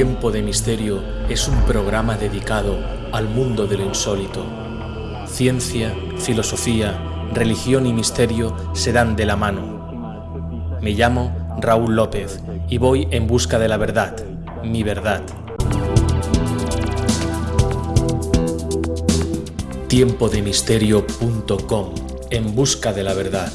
Tiempo de Misterio es un programa dedicado al mundo de lo insólito. Ciencia, filosofía, religión y misterio se dan de la mano. Me llamo Raúl López y voy en busca de la verdad, mi verdad. Tiempodemisterio.com En busca de la verdad.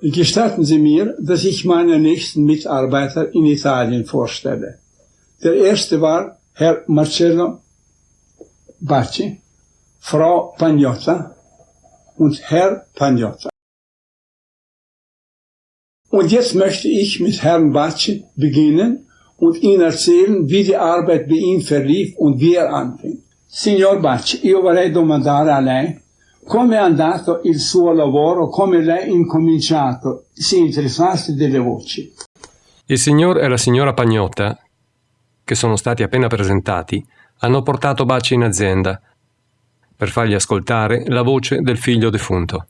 Gestatten Sie mir, dass ich meine nächsten Mitarbeiter in Italien vorstelle. Der erste war Herr Marcello Bacci, Frau Pagnotta und Herr Pagnotta. Und jetzt möchte ich mit Herrn Bacci beginnen und Ihnen erzählen, wie die Arbeit bei ihm verlief und wie er anfing. Signor Bacci, io vorrei domandare a lei come è andato il suo lavoro, come lei incominciato, si interessasse delle voci. Il signor e la signora Pagnotta, che sono stati appena presentati, hanno portato Bacci in azienda per fargli ascoltare la voce del figlio defunto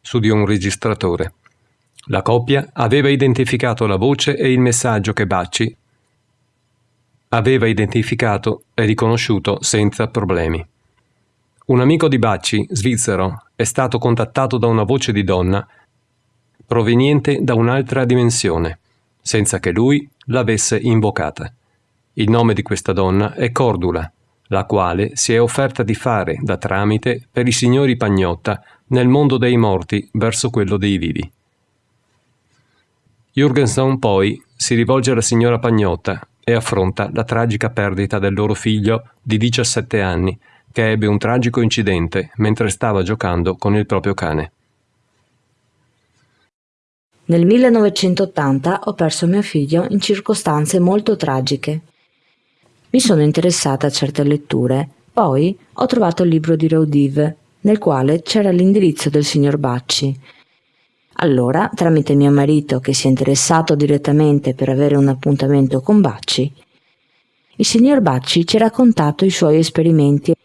su di un registratore. La coppia aveva identificato la voce e il messaggio che Bacci aveva identificato e riconosciuto senza problemi. Un amico di Bacci, svizzero, è stato contattato da una voce di donna proveniente da un'altra dimensione, senza che lui l'avesse invocata. Il nome di questa donna è Cordula, la quale si è offerta di fare da tramite per i signori Pagnotta nel mondo dei morti verso quello dei vivi. Jürgenson poi si rivolge alla signora Pagnotta e affronta la tragica perdita del loro figlio di 17 anni, che ebbe un tragico incidente mentre stava giocando con il proprio cane. Nel 1980 ho perso mio figlio in circostanze molto tragiche. Mi sono interessata a certe letture, poi ho trovato il libro di Raudive, nel quale c'era l'indirizzo del signor Bacci. Allora, tramite mio marito, che si è interessato direttamente per avere un appuntamento con Bacci, il signor Bacci ci ha raccontato i suoi esperimenti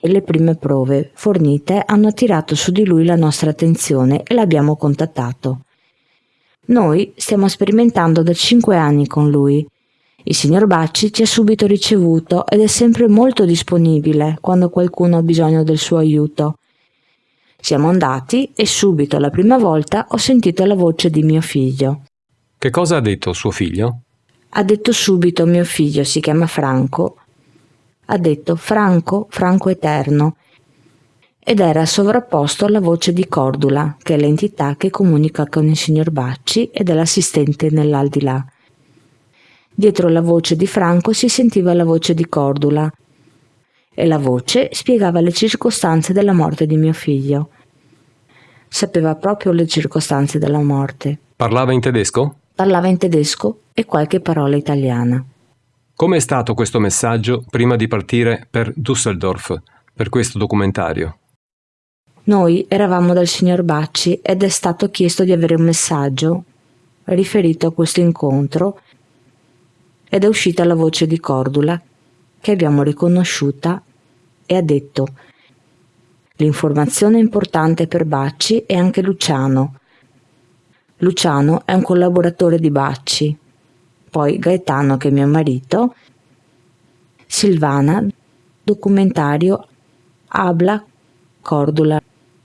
e le prime prove fornite hanno attirato su di lui la nostra attenzione e l'abbiamo contattato. Noi stiamo sperimentando da cinque anni con lui. Il signor Bacci ci ha subito ricevuto ed è sempre molto disponibile quando qualcuno ha bisogno del suo aiuto. Siamo andati e subito la prima volta ho sentito la voce di mio figlio. Che cosa ha detto suo figlio? Ha detto subito mio figlio, si chiama Franco, ha detto Franco, Franco Eterno, ed era sovrapposto alla voce di Cordula, che è l'entità che comunica con il signor Bacci ed è l'assistente nell'aldilà. Dietro la voce di Franco si sentiva la voce di Cordula e la voce spiegava le circostanze della morte di mio figlio. Sapeva proprio le circostanze della morte. Parlava in tedesco? Parlava in tedesco e qualche parola italiana. Come è stato questo messaggio prima di partire per Düsseldorf, per questo documentario? Noi eravamo dal signor Bacci ed è stato chiesto di avere un messaggio riferito a questo incontro ed è uscita la voce di Cordula che abbiamo riconosciuta e ha detto L'informazione è importante per Bacci e anche Luciano. Luciano è un collaboratore di Bacci poi Gaetano che è mio marito, Silvana, documentario Abla Cordula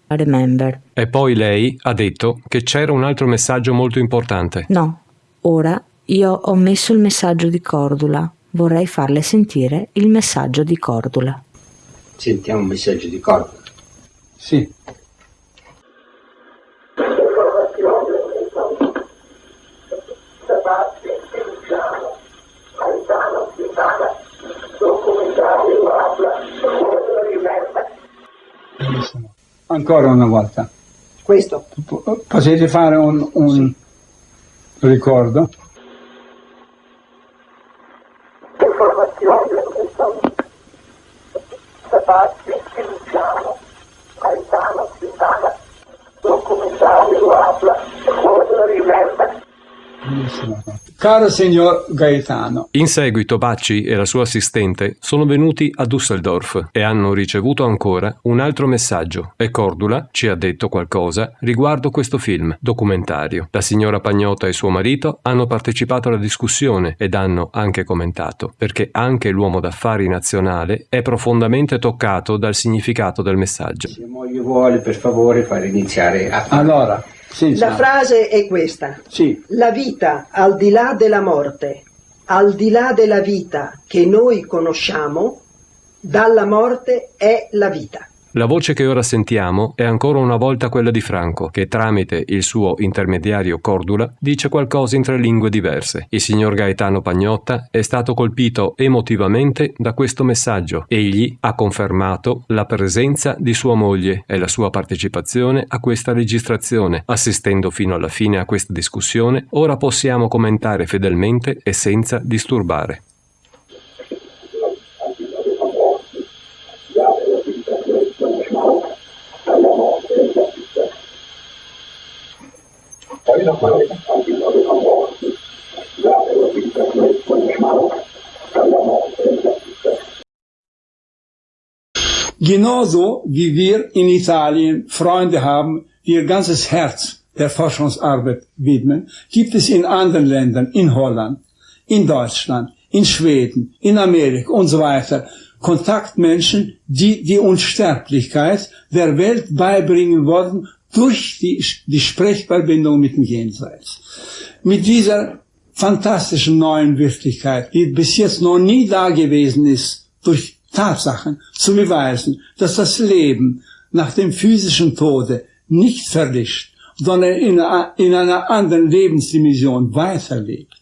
Remember. E poi lei ha detto che c'era un altro messaggio molto importante. No, ora io ho messo il messaggio di Cordula. Vorrei farle sentire il messaggio di Cordula. Sentiamo il messaggio di Cordula. Sì. Ancora una volta. Questo. Potete fare un, un sì. ricordo? Spazio, Luciano, Gaetano, Quintana, Caro signor Gaetano. In seguito Bacci e la sua assistente sono venuti a Düsseldorf e hanno ricevuto ancora un altro messaggio e Cordula ci ha detto qualcosa riguardo questo film documentario. La signora Pagnotta e suo marito hanno partecipato alla discussione ed hanno anche commentato, perché anche l'uomo d'affari nazionale è profondamente toccato dal significato del messaggio. Se moglie vuole per favore far iniziare a. Allora, senza... La frase è questa. Sì. La vita al di là della morte, al di là della vita che noi conosciamo, dalla morte è la vita. La voce che ora sentiamo è ancora una volta quella di Franco, che tramite il suo intermediario Cordula dice qualcosa in tre lingue diverse. Il signor Gaetano Pagnotta è stato colpito emotivamente da questo messaggio. Egli ha confermato la presenza di sua moglie e la sua partecipazione a questa registrazione. Assistendo fino alla fine a questa discussione, ora possiamo commentare fedelmente e senza disturbare. Genauso wie wir in Italien Freunde haben, die ihr ganzes Herz der Forschungsarbeit widmen, gibt es in anderen Ländern, in Holland, in Deutschland, in Schweden, in Amerika und so weiter, Kontaktmenschen, die die Unsterblichkeit der Welt beibringen wollen durch die, die Sprechverbindung mit dem Jenseits. Mit dieser fantastischen neuen Wirklichkeit, die bis jetzt noch nie da gewesen ist, durch Tatsachen zu beweisen, dass das Leben nach dem physischen Tode nicht verlischt, sondern in, in einer anderen Lebensdimension weiterlebt.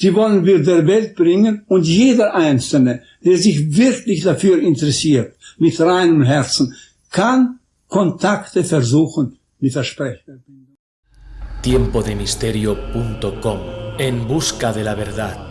Die wollen wir der Welt bringen und jeder Einzelne, der sich wirklich dafür interessiert, mit reinem Herzen, kann Kontakte versuchen mit der Sprechverbindung. Tiempodemisterio.com En busca de la verdad.